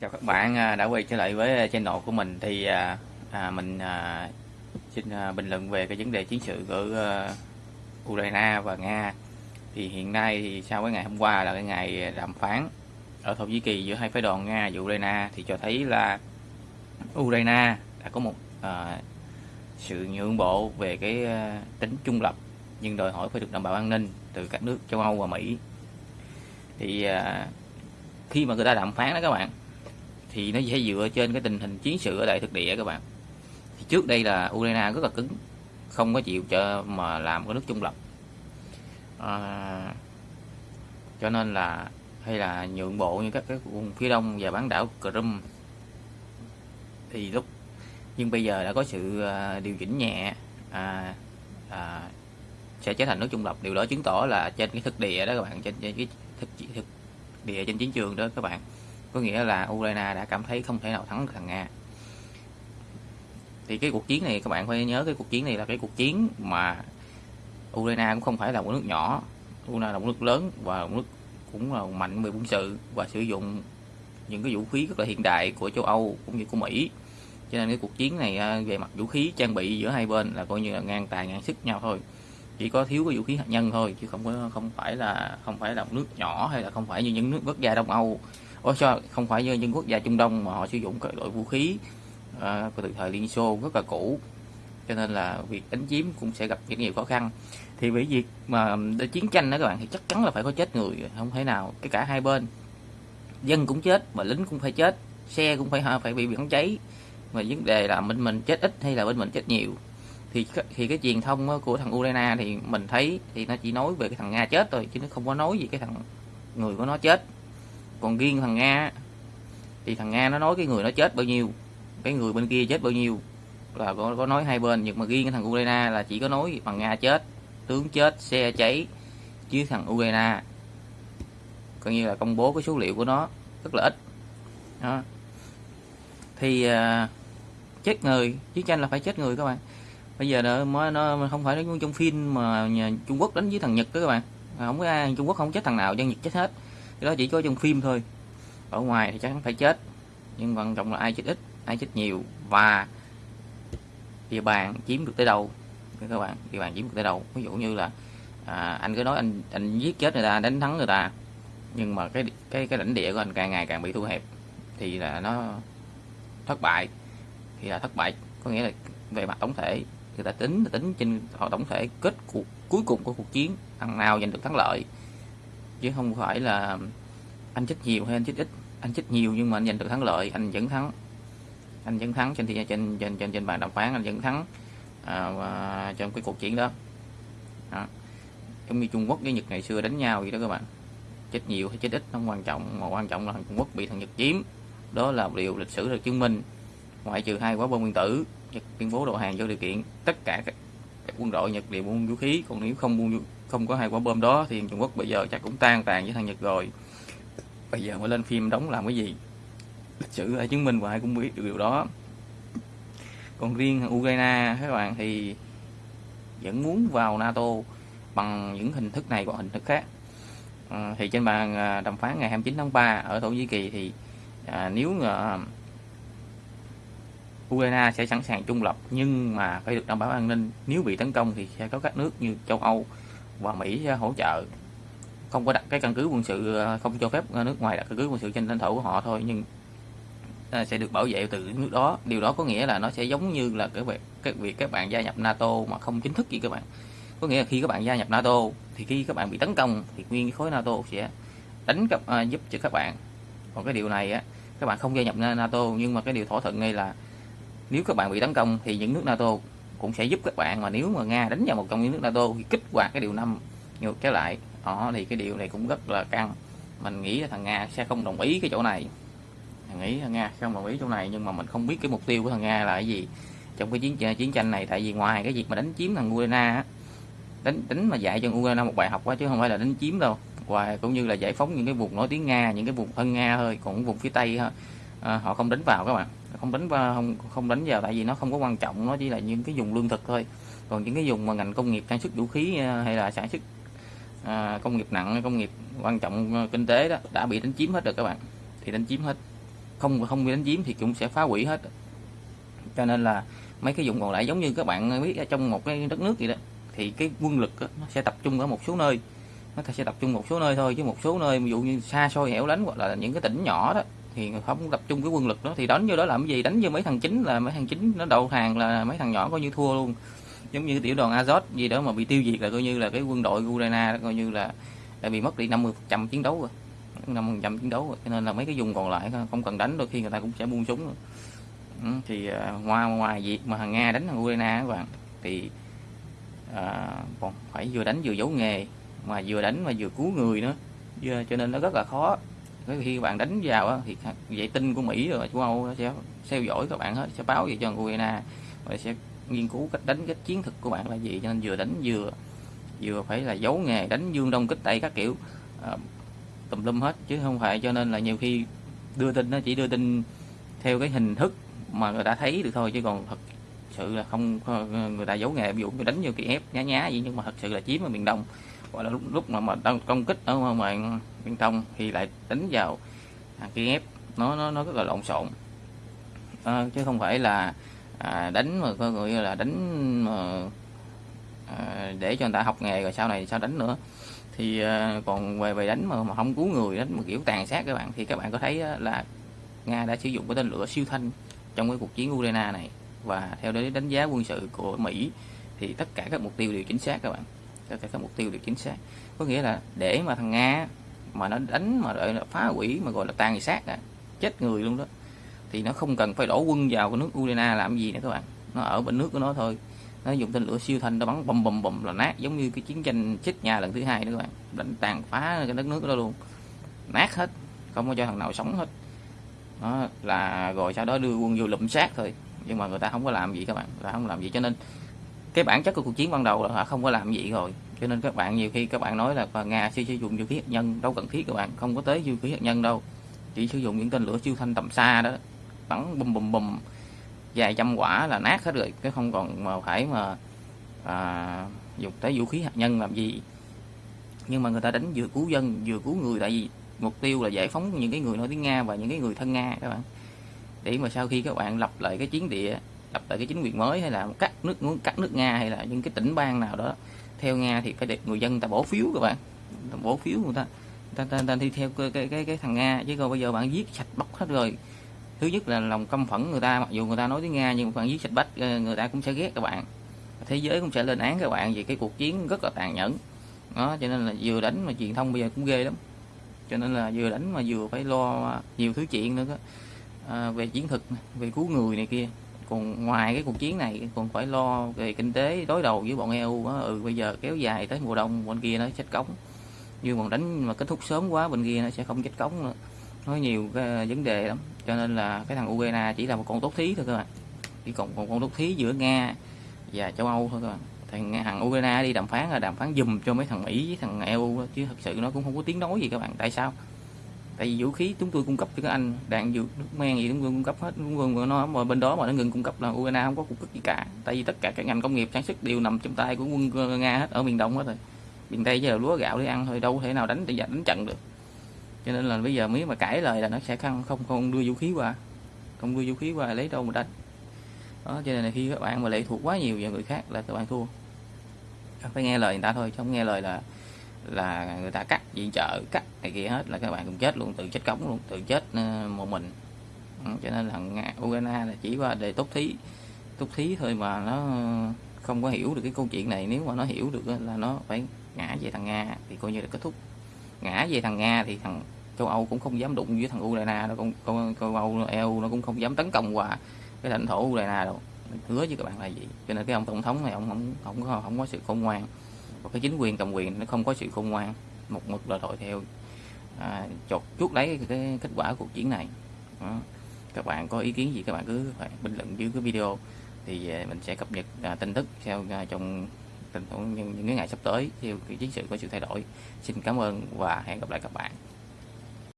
Chào các bạn à, đã quay trở lại với channel của mình. Thì à, à, mình à, xin à, bình luận về cái vấn đề chiến sự của à, Ukraine và Nga. Thì hiện nay thì sau cái ngày hôm qua là cái ngày đàm phán ở Thổ Nhĩ Kỳ giữa hai phái đoàn Nga và Ukraine thì cho thấy là Ukraine đã có một à, sự nhượng bộ về cái à, tính trung lập nhưng đòi hỏi phải được đảm bảo an ninh từ các nước châu Âu và Mỹ. Thì à, khi mà người ta đàm phán đó các bạn thì nó sẽ dựa trên cái tình hình chiến sự ở đại thực địa các bạn. Thì trước đây là Ukraine rất là cứng không có chịu cho mà làm cái nước trung lập. À, cho nên là hay là nhượng bộ như các cái vùng phía đông và bán đảo Crimea. Thì lúc nhưng bây giờ đã có sự à, điều chỉnh nhẹ à, à, sẽ trở thành nước trung lập. Điều đó chứng tỏ là trên cái thực địa đó các bạn trên, trên cái thực, thực địa trên chiến trường đó các bạn có nghĩa là Ukraine đã cảm thấy không thể nào thắng được thằng Nga. Thì cái cuộc chiến này, các bạn phải nhớ cái cuộc chiến này là cái cuộc chiến mà Ukraine cũng không phải là một nước nhỏ. Ukraine là một nước lớn và một nước cũng là mạnh về quân sự và sử dụng những cái vũ khí rất là hiện đại của châu Âu cũng như của Mỹ. Cho nên cái cuộc chiến này à, về mặt vũ khí trang bị giữa hai bên là coi như là ngang tài ngang sức nhau thôi. Chỉ có thiếu cái vũ khí hạt nhân thôi, chứ không có, không phải là, không phải là một nước nhỏ hay là không phải như những nước quốc gia Đông Âu. Ủa sao không phải như những quốc gia Trung Đông mà họ sử dụng các loại vũ khí à, từ thời Liên Xô rất là cũ. Cho nên là việc đánh chiếm cũng sẽ gặp rất nhiều khó khăn. Thì bởi việc mà để chiến tranh đó các bạn thì chắc chắn là phải có chết người không thể nào cái cả hai bên. Dân cũng chết mà lính cũng phải chết xe cũng phải phải bị bắn cháy. Mà vấn đề là bên mình chết ít hay là bên mình chết nhiều. Thì thì cái truyền thông của thằng Ukraine thì mình thấy thì nó chỉ nói về cái thằng Nga chết thôi chứ nó không có nói gì cái thằng người của nó chết còn riêng thằng Nga thì thằng Nga nó nói cái người nó chết bao nhiêu cái người bên kia chết bao nhiêu là có, có nói hai bên nhưng mà riêng cái thằng Ukraine là chỉ có nói bằng Nga chết tướng chết xe cháy chứ thằng Ukraine. Coi như là công bố cái số liệu của nó rất là ít. Đó. Thì uh, chết người chiến tranh là phải chết người các bạn. Bây giờ nó mới nó không phải nó trong phim mà nhà Trung Quốc đánh với thằng Nhật đó các bạn. Không có ai Trung Quốc không chết thằng nào dân Nhật chết hết cái đó chỉ có trong phim thôi. Ở ngoài thì chắc chắn phải chết. Nhưng quan trọng là ai chết ít ai chết nhiều và địa bàn chiếm được tới đâu. Các bạn địa bàn chiếm được tới đâu. Ví dụ như là à, anh cứ nói anh anh giết chết người ta đánh thắng người ta nhưng mà cái cái cái lãnh địa của anh càng ngày càng bị thu hẹp thì là nó thất bại. Thì là thất bại có nghĩa là về mặt tổng thể người ta tính là tính trên họ tổng thể kết cuộc cuối cùng của cuộc chiến thằng nào giành được thắng lợi chứ không phải là anh chích nhiều hay anh chích ít. Anh chích nhiều nhưng mà anh giành được thắng lợi anh vẫn thắng. Anh vẫn thắng trên trên trên trên trên bàn đàm phán anh vẫn thắng à, trong cái cuộc chiến đó. đó. Giống như Trung Quốc với Nhật ngày xưa đánh nhau vậy đó các bạn. Chết nhiều hay chết ít không quan trọng. Mà quan trọng là Trung Quốc bị thằng Nhật chiếm. Đó là điều lịch sử được chứng minh. Ngoại trừ hai quả bom nguyên tử Nhật tuyên bố đầu hàng vô điều kiện tất cả các, các quân đội Nhật đều buông vũ khí còn nếu không buông không có hai quả bom đó thì Trung Quốc bây giờ chắc cũng tan tàn với thằng Nhật rồi. Bây giờ mới lên phim đóng làm cái gì? Lịch sử đã chứng minh và ai cũng biết được điều đó. Còn riêng Ukraine các bạn thì vẫn muốn vào NATO bằng những hình thức này hoặc hình thức khác. À, thì trên bàn à, đàm phán ngày 29 tháng 3 ở Thổ Nhĩ Kỳ thì à, nếu à, Ukraine sẽ sẵn sàng trung lập nhưng mà phải được đảm bảo an ninh nếu bị tấn công thì sẽ có các nước như châu Âu và Mỹ hỗ trợ. Không có đặt cái căn cứ quân sự ờ, không cho phép nước ngoài đặt căn cứ quân sự trên lãnh thổ của họ thôi nhưng ờ, sẽ được bảo vệ từ nước đó. Điều đó có nghĩa là nó sẽ giống như là cái việc cái việc các bạn gia nhập NATO mà không chính thức gì các bạn. Có nghĩa là khi các bạn gia nhập NATO thì khi các bạn bị tấn công thì nguyên khối NATO sẽ đánh cấp uh, ờ, giúp cho các bạn. Còn cái điều này á các bạn không gia nhập NATO nhưng mà cái điều thỏa thuận ngay là nếu các bạn bị tấn công thì những nước NATO cũng sẽ giúp các bạn mà nếu mà Nga đánh vào một trong những nước NATO thì kích hoạt cái điều năm ngược trở lại. Đó thì cái điều này cũng rất là căng. Mình nghĩ là thằng Nga sẽ không đồng ý cái chỗ này. Mình nghĩ thằng Nga không đồng ý chỗ này nhưng mà mình không biết cái mục tiêu của thằng Nga là cái gì trong cái chiến à, chiến tranh này. Tại vì ngoài cái việc mà đánh chiếm thằng Ukraine đánh đánh mà dạy cho Ukraine một bài học quá chứ không phải là đánh chiếm đâu. Và cũng như là giải phóng những cái vùng nói tiếng Nga những cái vùng thân Nga thôi còn vùng phía Tây à, họ không đánh vào các bạn không đánh vào không không đánh vào tại vì nó không có quan trọng nó chỉ là những cái vùng lương thực thôi. Còn những cái vùng mà ngành công nghiệp sản xuất vũ khí à, hay là sản xuất à, công nghiệp nặng công nghiệp quan trọng à, kinh tế đó đã bị đánh chiếm hết rồi các bạn. Thì đánh chiếm hết. Không không bị đánh chiếm thì cũng sẽ phá hủy hết. Cho nên là mấy cái vùng còn lại giống như các bạn biết ở trong một cái đất nước gì đó thì cái quân lực đó, nó sẽ tập trung ở một số nơi. Nó sẽ tập trung một số nơi thôi chứ một số nơi ví dụ như xa xôi hẻo lánh hoặc là những cái tỉnh nhỏ đó thì không tập trung cái quân lực đó. Thì đánh vô đó làm cái gì? Đánh vô mấy thằng chính là mấy thằng chính nó đầu hàng là mấy thằng nhỏ coi như thua luôn. Giống như tiểu đoàn Azot gì đó mà bị tiêu diệt là coi như là cái quân đội Ukraine coi như là đã bị mất đi 50 trăm chiến đấu rồi. 50 trăm chiến đấu rồi. Cho nên là mấy cái vùng còn lại không cần đánh đôi khi người ta cũng sẽ buông súng rồi. Ừ, thì à, ngoài ngoài việc mà thằng Nga đánh thằng Ukraine các bạn thì à, còn phải vừa đánh vừa giấu nghề mà vừa đánh mà vừa cứu người nữa. Cho nên nó rất là khó khi bạn đánh vào thì vệ tinh của Mỹ rồi châu Âu sẽ theo dõi các bạn hết sẽ báo về cho Ukraine và sẽ nghiên cứu cách đánh cách chiến thuật của bạn là gì. Cho nên vừa đánh vừa vừa phải là giấu nghề đánh dương đông kích tây các kiểu à, tùm lum hết. Chứ không phải cho nên là nhiều khi đưa tin nó chỉ đưa tin theo cái hình thức mà người ta thấy được thôi chứ còn thật sự là không người ta giấu nghề. Ví dụ như đánh vô kỳ ép nhá nhá gì nhưng mà thật sự là chiếm ở miền đông gọi là lúc, lúc mà mà đang công kích ở ngoài bên trong thì lại đánh vào hàng ép nó nó nó rất là lộn xộn. À, chứ không phải là à, đánh mà coi người là đánh mà à, để cho người ta học nghề rồi sau này sao đánh nữa. Thì à, còn về về đánh mà, mà không cứu người đánh mà kiểu tàn sát các bạn thì các bạn có thấy là nga đã sử dụng cái tên lửa siêu thanh trong cái cuộc chiến Ukraine này. Và theo đấy đánh giá quân sự của Mỹ thì tất cả các mục tiêu đều chính xác các bạn cho cả các mục tiêu được chính xác. Có nghĩa là để mà thằng Nga mà nó đánh mà gọi là phá hủy mà gọi là tàn sát à, chết người luôn đó thì nó không cần phải đổ quân vào cái nước Ukraine làm gì nữa các bạn. Nó ở bên nước của nó thôi. Nó dùng tên lửa siêu thanh nó bắn bầm bầm bầm là nát giống như cái chiến tranh chết nhà lần thứ hai đó các bạn. Đánh tàn phá cái đất nước đó luôn. Nát hết không có cho thằng nào sống hết. Đó là rồi sau đó đưa quân vô lụm sát thôi. Nhưng mà người ta không có làm gì các bạn. Là không làm gì cho nên cái bản chất của cuộc chiến ban đầu là họ không có làm gì rồi. Cho nên các bạn nhiều khi các bạn nói là nga sẽ sử dụng vũ khí hạt nhân đâu cần thiết các bạn không có tới vũ khí hạt nhân đâu. Chỉ sử dụng những tên lửa siêu thanh tầm xa đó bắn bùm bùm bùm vài trăm quả là nát hết rồi. Cái không còn mà phải mà à, dùng tới vũ khí hạt nhân làm gì. Nhưng mà người ta đánh vừa cứu dân vừa cứu người tại vì mục tiêu là giải phóng những cái người nói tiếng nga và những cái người thân nga các bạn. Để mà sau khi các bạn lập lại cái chiến địa lập lại cái chính quyền mới hay là cắt nước muốn cắt nước nga hay là những cái tỉnh bang nào đó. Theo nga thì phải để người dân ta bỏ phiếu các bạn. Ta bỏ phiếu người ta ta, ta, ta đi theo cái, cái cái cái thằng nga. Chứ còn bây giờ bạn giết sạch bóc hết rồi. Thứ nhất là lòng căm phẫn người ta mặc dù người ta nói tiếng nga nhưng bạn giết sạch bách ờ, người ta cũng sẽ ghét các bạn. Thế giới cũng sẽ lên án các bạn vì cái cuộc chiến rất là tàn nhẫn. Đó cho nên là vừa đánh mà truyền thông bây giờ cũng ghê lắm. Cho nên là vừa đánh mà vừa phải lo nhiều thứ chuyện nữa đó. À, về chiến thuật về cứu người này kia còn ngoài cái cuộc chiến này, còn phải lo về kinh tế đối đầu với bọn EU đó. ừ bây giờ kéo dài tới mùa đông, bên kia nó chết cống. Như còn đánh mà kết thúc sớm quá, bên kia nó sẽ không chết cống nữa. Nói nhiều cái ờ, vấn đề lắm. Cho nên là cái thằng Ukraine chỉ là một con tốt thí thôi các bạn. Chỉ còn một con tốt thí giữa Nga và châu Âu thôi các bạn. Thằng thằng Ukraine đi đàm phán là đàm phán dùm cho mấy thằng Mỹ với thằng EU chứ thật sự nó cũng không có tiếng nói gì các bạn. Tại sao? Tại vì vũ khí chúng tôi cung cấp cho các anh, đạn dược, nước men gì chúng tôi cung cấp hết. Chúng tôi nó mà bên đó mà nó ngừng cung cấp là Ukraine không có cung cấp gì cả. Tại vì tất cả các ngành công nghiệp sản xuất đều nằm trong tay của quân ờ, Nga hết, ở miền Đông hết rồi. Miền Tây giờ lúa gạo để ăn thôi, đâu thể nào đánh để đánh trận được. Cho nên là bây giờ mới mà cãi lời là nó sẽ không không không đưa vũ khí qua. Không đưa vũ khí qua lấy đâu mà đánh. Đó, cho nên là khi các bạn mà lệ thuộc quá nhiều vào người khác là các bạn thua. Phải nghe lời người ta thôi, chứ không nghe lời là là người ta cắt viện trợ cắt này kia hết là các bạn cũng chết luôn, tự chết cống luôn, tự chết ờ, một mình. Ừ, cho nên là Ukraine là chỉ qua đề tốt thí tốt thí thôi mà nó không có hiểu được cái câu chuyện này. Nếu mà nó hiểu được là nó phải ngã về thằng Nga thì coi như là kết thúc. Ngã về thằng Nga thì thằng châu Âu cũng không dám đụng với thằng Ukraine nó cũng châu Âu EU nó cũng không dám tấn công qua cái lãnh thổ Ukraine đâu. Hứa với các bạn là gì cho nên cái ông tổng thống này, ông không không có không có sự khôn ngoan và cái chính quyền cầm quyền nó không có sự khôn ngoan một mực là đội theo à, chột chuốt lấy cái kết quả cuộc chiến này. Đó. các bạn có ý kiến gì các bạn cứ phải bình luận dưới cái video. Thì à, mình sẽ cập nhật à, tin tức theo à, trong tình huống những, những ngày sắp tới theo cái chiến sự có sự thay đổi. Xin cảm ơn và hẹn gặp lại các bạn.